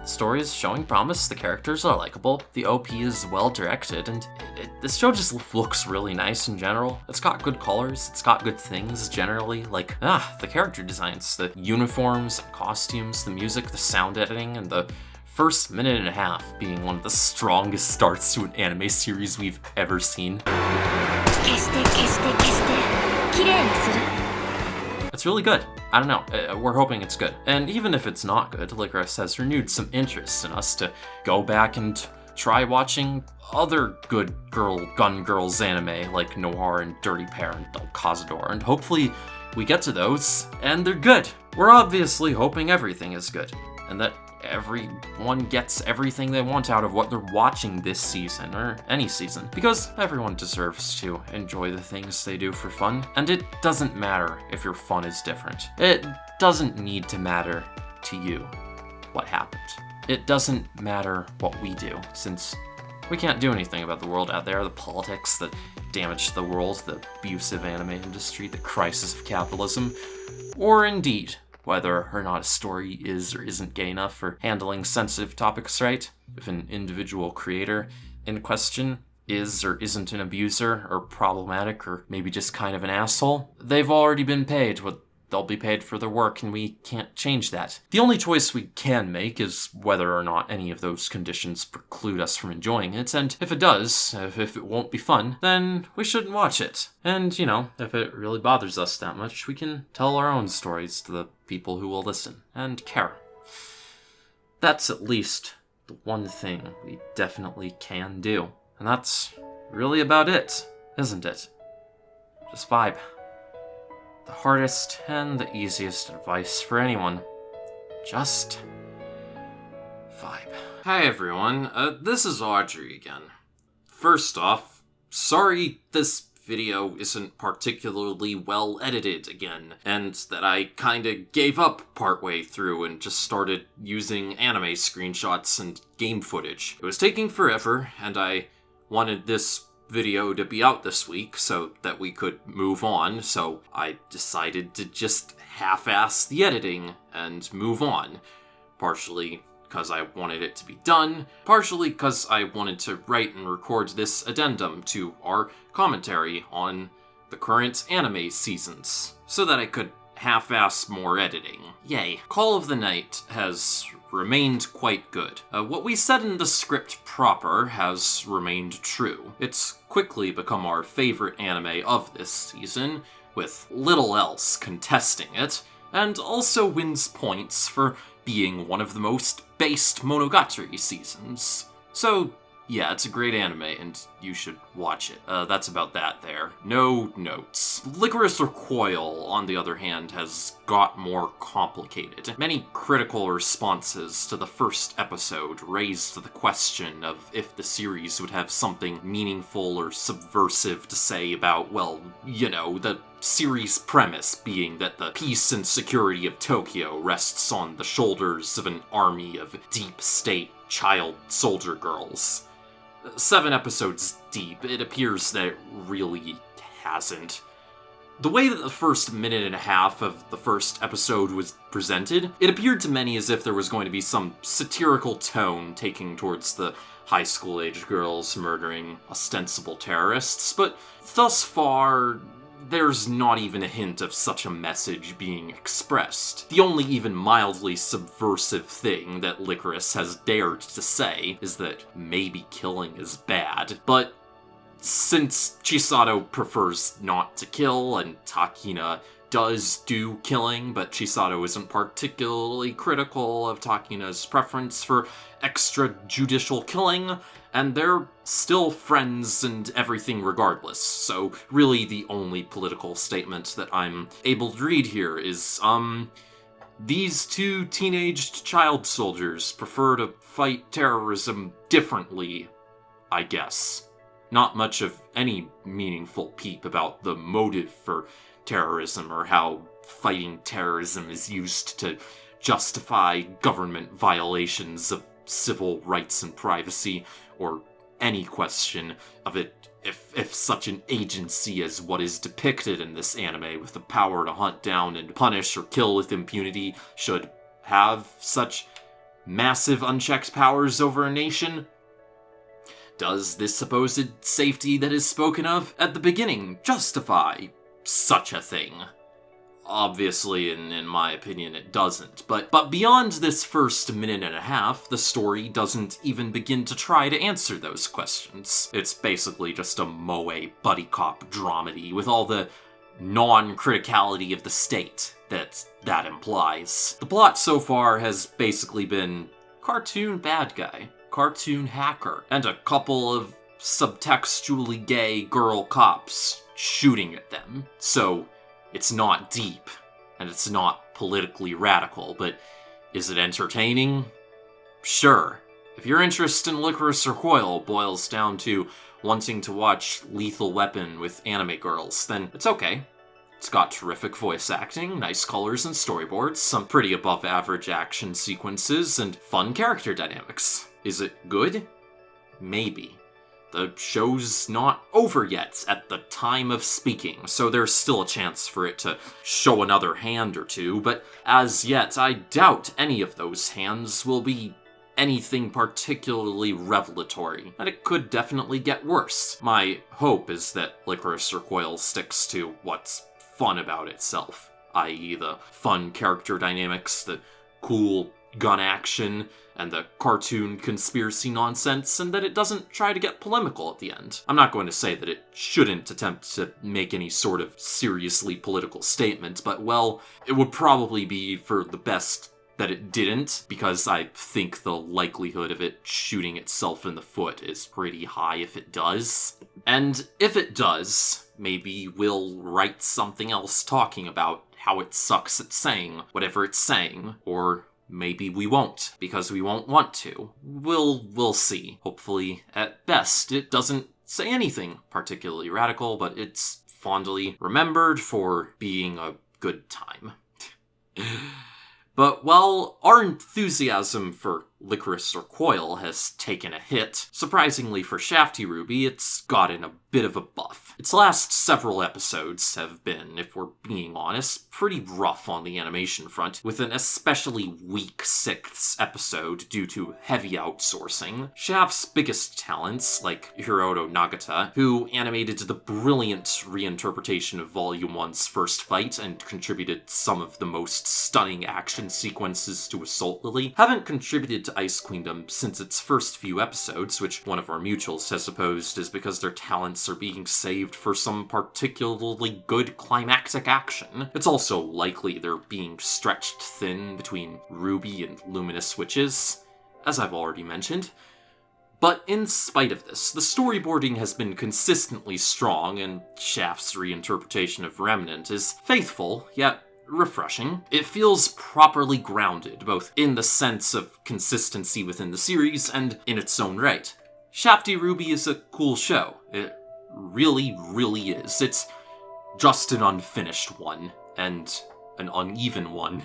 The story is showing promise, the characters are likable, the OP is well directed, and it, it, this show just looks really nice in general. It's got good colors, it's got good things generally, like, ah, the character designs, the uniforms, costumes, the music, the sound editing, and the first minute and a half being one of the strongest starts to an anime series we've ever seen. Really good. I don't know, uh, we're hoping it's good. And even if it's not good, Lycoris has renewed some interest in us to go back and try watching other good girl gun girls anime like Noir and Dirty Parent and Cazador, and hopefully we get to those, and they're good. We're obviously hoping everything is good, and that everyone gets everything they want out of what they're watching this season, or any season, because everyone deserves to enjoy the things they do for fun, and it doesn't matter if your fun is different. It doesn't need to matter to you what happened. It doesn't matter what we do, since we can't do anything about the world out there, the politics that damage the world, the abusive anime industry, the crisis of capitalism, or indeed whether or not a story is or isn't gay enough for handling sensitive topics right, if an individual creator in question is or isn't an abuser or problematic or maybe just kind of an asshole, they've already been paid what they'll be paid for their work and we can't change that. The only choice we can make is whether or not any of those conditions preclude us from enjoying it, and if it does, if, if it won't be fun, then we shouldn't watch it. And, you know, if it really bothers us that much, we can tell our own stories to the people who will listen and care. That's at least the one thing we definitely can do. And that's really about it, isn't it? Just vibe. The hardest and the easiest advice for anyone. Just vibe. Hi everyone, uh, this is Audrey again. First off, sorry this video isn't particularly well edited again, and that I kinda gave up partway through and just started using anime screenshots and game footage. It was taking forever, and I wanted this video to be out this week so that we could move on, so I decided to just half-ass the editing and move on. Partially because I wanted it to be done, partially because I wanted to write and record this addendum to our commentary on the current anime seasons, so that I could half-ass more editing. Yay. Call of the Night has remained quite good. Uh, what we said in the script proper has remained true. It's quickly become our favorite anime of this season, with little else contesting it, and also wins points for being one of the most based Monogatari seasons. So, Yeah, it's a great anime, and you should watch it. Uh, that's about that there. No notes. Lycoris Recoil, on the other hand, has got more complicated. Many critical responses to the first episode raised the question of if the series would have something meaningful or subversive to say about, well, you know, the series premise being that the peace and security of Tokyo rests on the shoulders of an army of deep state child soldier girls seven episodes deep, it appears that it really hasn't. The way that the first minute and a half of the first episode was presented, it appeared to many as if there was going to be some satirical tone taking towards the high school age girls murdering ostensible terrorists, but thus far, there's not even a hint of such a message being expressed. The only even mildly subversive thing that Lycoris has dared to say is that maybe killing is bad, but since Chisato prefers not to kill and Takina does do killing, but Chisato isn't particularly critical of Takina's preference for extrajudicial killing, and they're still friends and everything regardless. So, really, the only political statement that I'm able to read here is, um, these two teenaged child soldiers prefer to fight terrorism differently, I guess. Not much of any meaningful peep about the motive for terrorism or how fighting terrorism is used to justify government violations of civil rights and privacy, or any question of it if, if such an agency as what is depicted in this anime with the power to hunt down and punish or kill with impunity should have such massive unchecked powers over a nation? Does this supposed safety that is spoken of at the beginning justify such a thing. Obviously, in, in my opinion, it doesn't. But but beyond this first minute and a half, the story doesn't even begin to try to answer those questions. It's basically just a moe buddy cop dramedy with all the non-criticality of the state that that implies. The plot so far has basically been cartoon bad guy, cartoon hacker, and a couple of subtextually gay girl cops shooting at them. So it's not deep, and it's not politically radical, but is it entertaining? Sure. If your interest in Lycoris Recoil boils down to wanting to watch Lethal Weapon with anime girls, then it's okay. It's got terrific voice acting, nice colors and storyboards, some pretty above average action sequences, and fun character dynamics. Is it good? Maybe. The show's not over yet at the time of speaking, so there's still a chance for it to show another hand or two, but as yet, I doubt any of those hands will be anything particularly revelatory, and it could definitely get worse. My hope is that Lycoris Recoil sticks to what's fun about itself, i.e., the fun character dynamics, the cool gun action, and the cartoon conspiracy nonsense, and that it doesn't try to get polemical at the end. I'm not going to say that it shouldn't attempt to make any sort of seriously political statement, but well, it would probably be for the best that it didn't, because I think the likelihood of it shooting itself in the foot is pretty high if it does. And if it does, maybe we'll write something else talking about how it sucks at saying whatever it's saying, or Maybe we won't, because we won't want to. We'll we'll see. Hopefully, at best, it doesn't say anything particularly radical, but it's fondly remembered for being a good time. but while our enthusiasm for Lycoris Recoil has taken a hit, surprisingly for Shafty RWBY, it's gotten a bit of a buff. Its last several episodes have been, if we're being honest, pretty rough on the animation front, with an especially weak sixth episode due to heavy outsourcing. Shaft's biggest talents, like Hiroto Nagata, who animated the brilliant reinterpretation of Volume 1's first fight and contributed some of the most stunning action sequences to Assault Lily, haven't contributed to Ice Queendom since its first few episodes, which one of our mutuals has supposed is because their talents are being saved for some particularly good climactic action. It's also likely they're being stretched thin between RWBY and Luminous Witches, as I've already mentioned. But in spite of this, the storyboarding has been consistently strong, and Shaft's reinterpretation of Remnant is faithful, yet refreshing. It feels properly grounded, both in the sense of consistency within the series and in its own right. Shafty RWBY is a cool show. It really, really is. It's just an unfinished one, and an uneven one.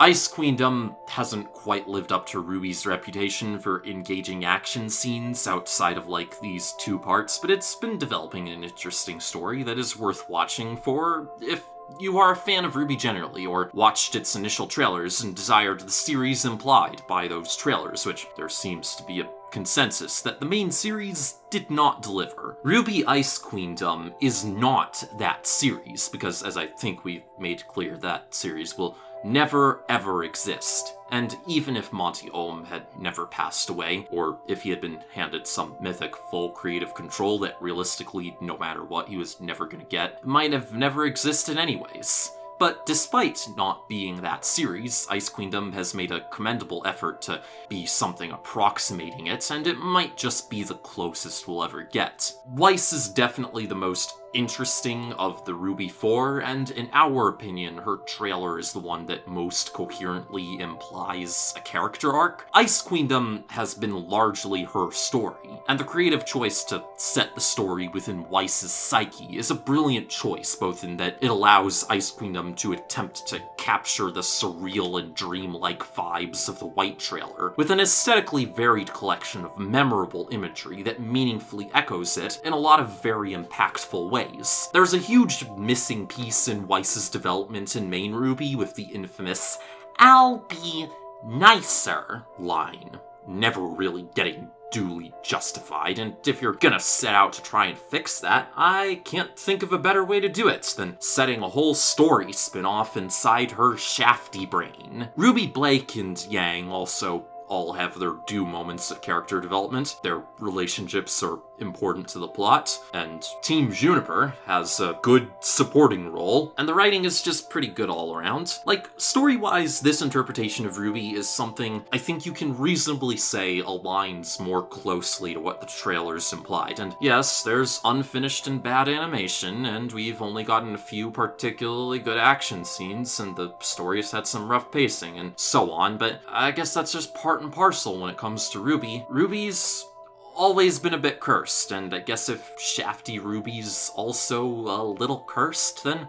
Ice Queendom hasn't quite lived up to RWBY's reputation for engaging action scenes outside of like these two parts, but it's been developing an interesting story that is worth watching for if you are a fan of Ruby generally, or watched its initial trailers and desired the series implied by those trailers, which there seems to be a consensus that the main series did not deliver. RWBY Ice Queendom is not that series, because as I think we've made clear, that series will never ever exist. And even if Monty Oum had never passed away, or if he had been handed some mythic full creative control that realistically, no matter what, he was never gonna get, might have never existed anyways. But despite not being that series, Ice Queendom has made a commendable effort to be something approximating it, and it might just be the closest we'll ever get. Weiss is definitely the most interesting of the Ruby 4, and in our opinion, her trailer is the one that most coherently implies a character arc. Ice Queendom has been largely her story, and the creative choice to set the story within Weiss's psyche is a brilliant choice, both in that it allows Ice Queendom to attempt to capture the surreal and dreamlike vibes of the White trailer, with an aesthetically varied collection of memorable imagery that meaningfully echoes it in a lot of very impactful ways ways. There's a huge missing piece in Weiss's development in Main RWBY with the infamous I'll be nicer line, never really getting duly justified, and if you're gonna set out to try and fix that, I can't think of a better way to do it than setting a whole story spin-off inside her shafty brain. Ruby Blake and Yang also all have their due moments of character development. Their relationships are important to the plot, and Team Juniper has a good supporting role, and the writing is just pretty good all around. Like, story-wise, this interpretation of RWBY is something I think you can reasonably say aligns more closely to what the trailers implied. And yes, there's unfinished and bad animation, and we've only gotten a few particularly good action scenes, and the story's had some rough pacing, and so on, but I guess that's just part and parcel when it comes to RWBY. RWBY's always been a bit cursed, and I guess if Shafty RWBY's also a little cursed, then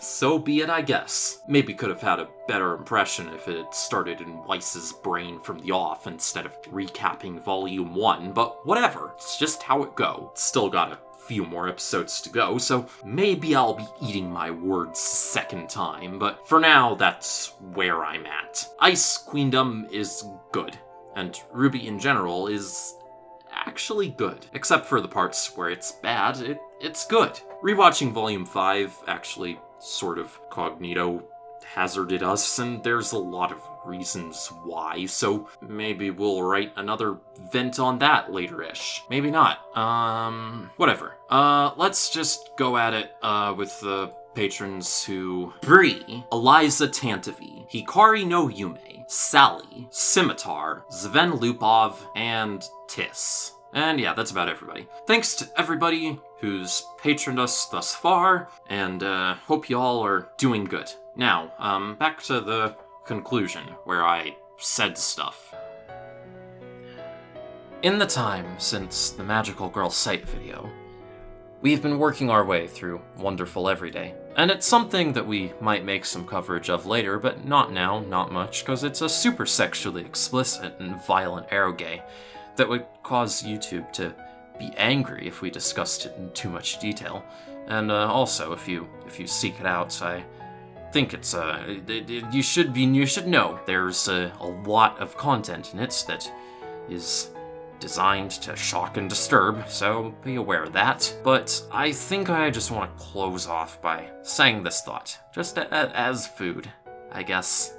so be it, I guess. Maybe could have had a better impression if it started in Weiss's brain from the off instead of recapping Volume 1, but whatever, it's just how it go. Still got a few more episodes to go, so maybe I'll be eating my words second time, but for now, that's where I'm at. Ice Queendom is good, and RWBY in general is actually good. Except for the parts where it's bad, it, it's good. Rewatching Volume 5 actually sort of cognito hazarded us, and there's a lot of reasons why, so maybe we'll write another vent on that later-ish. Maybe not. Um, whatever. Uh, let's just go at it, uh, with the patrons who... Bree, Eliza Tantavi, Hikari no Yume, Sally, Scimitar, Zven Lupov, and Tiss. And yeah, that's about everybody. Thanks to everybody who's patroned us thus far, and uh, hope y'all are doing good. Now, um, back to the conclusion, where I said stuff. In the time since the Magical Girl Site video, we've been working our way through Wonderful Everyday, and it's something that we might make some coverage of later, but not now, not much, because it's a super sexually explicit and violent eroge that would cause YouTube to be angry if we discussed it in too much detail. And uh, also, if you if you seek it out, I think it's uh, you should be you should know there's a, a lot of content in it that is designed to shock and disturb, so be aware of that. But I think I just want to close off by saying this thought, just a, a, as food, I guess.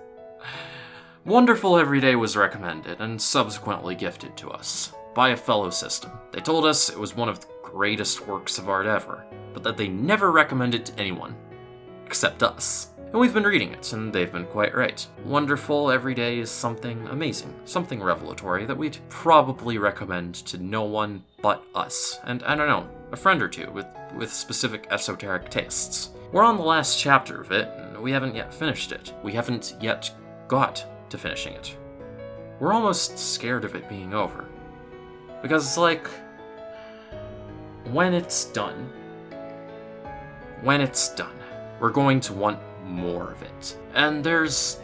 Wonderful Everyday was recommended and subsequently gifted to us by a fellow system. They told us it was one of the greatest works of art ever, but that they never recommended to anyone, except us. And we've been reading it, and they've been quite right. Wonderful Everyday is something amazing, something revelatory that we'd probably recommend to no one but us. And I don't know, a friend or two with, with specific esoteric tastes. We're on the last chapter of it, and we haven't yet finished it. We haven't yet got to finishing it. We're almost scared of it being over. Because it's like, when it's done, when it's done, we're going to want more of it. And there's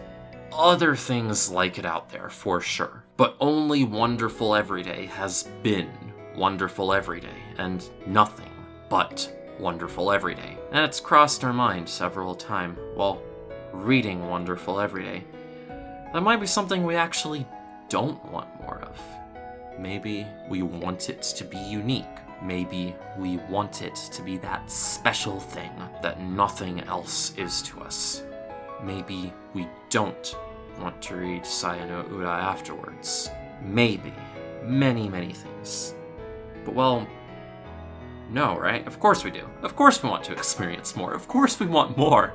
other things like it out there, for sure. But only Wonderful Everyday has been Wonderful Everyday, and nothing but Wonderful Everyday. And it's crossed our mind several times while reading Wonderful Everyday. That might be something we actually don't want more of. Maybe we want it to be unique. Maybe we want it to be that special thing that nothing else is to us. Maybe we don't want to read Saya no Uta afterwards. Maybe. Many, many things. But well, no, right? Of course we do. Of course we want to experience more. Of course we want more.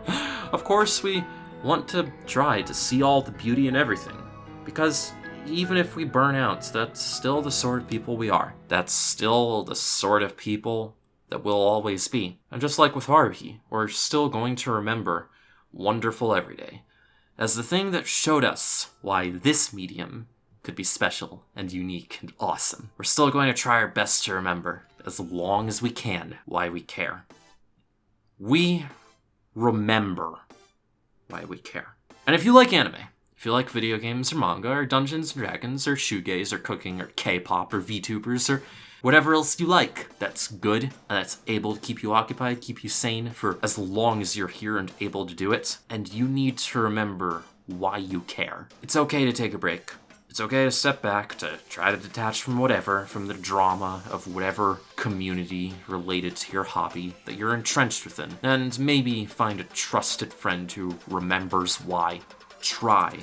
Of course we want to try to see all the beauty in everything. Because even if we burn out, that's still the sort of people we are. That's still the sort of people that we'll always be. And just like with Haruhi, we're still going to remember Wonderful Everyday as the thing that showed us why this medium could be special and unique and awesome. We're still going to try our best to remember, as long as we can, why we care. We remember why we care. And if you like anime, if you like video games or manga or Dungeons and Dragons or shoegaze or cooking or K-pop or VTubers or whatever else you like that's good that's able to keep you occupied, keep you sane for as long as you're here and able to do it, and you need to remember why you care. It's okay to take a break. It's okay to step back, to try to detach from whatever, from the drama of whatever community related to your hobby that you're entrenched within, and maybe find a trusted friend who remembers why. Try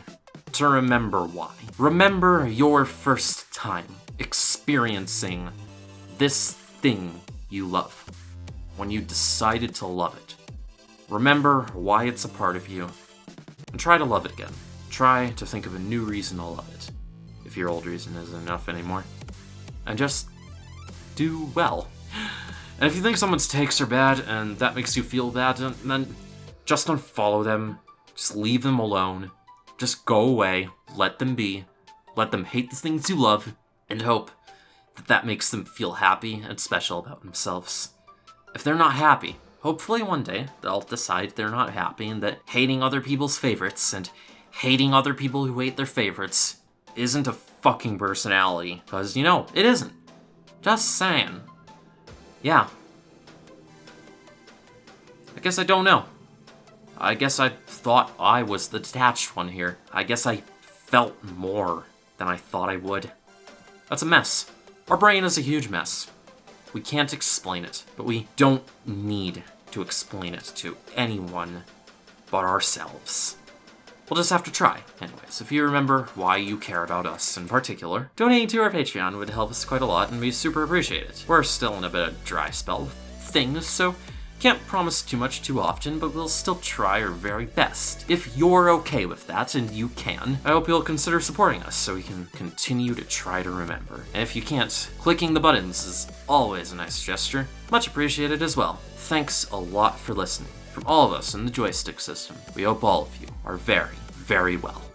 to remember why. Remember your first time experiencing this thing you love, when you decided to love it. Remember why it's a part of you, and try to love it again. Try to think of a new reason to love it if your old reason isn't enough anymore. And just do well. And if you think someone's takes are bad and that makes you feel bad, then just unfollow them. Just leave them alone. Just go away. Let them be. Let them hate the things you love and hope that that makes them feel happy and special about themselves. If they're not happy, hopefully one day they'll decide they're not happy and that hating other people's favorites and hating other people who hate their favorites isn't a fucking personality. Because, you know, it isn't. Just saying. Yeah. I guess I don't know. I guess I thought I was the detached one here. I guess I felt more than I thought I would. That's a mess. Our brain is a huge mess. We can't explain it, but we don't need to explain it to anyone but ourselves. We'll just have to try. Anyways, if you remember why you care about us in particular, donating to our Patreon would help us quite a lot and we super appreciate it. We're still in a bit of dry spell things, so can't promise too much too often, but we'll still try our very best. If you're okay with that, and you can, I hope you'll consider supporting us so we can continue to try to remember. And if you can't, clicking the buttons is always a nice gesture. Much appreciated as well. Thanks a lot for listening. From all of us in the joystick system, we hope all of you are very, very well.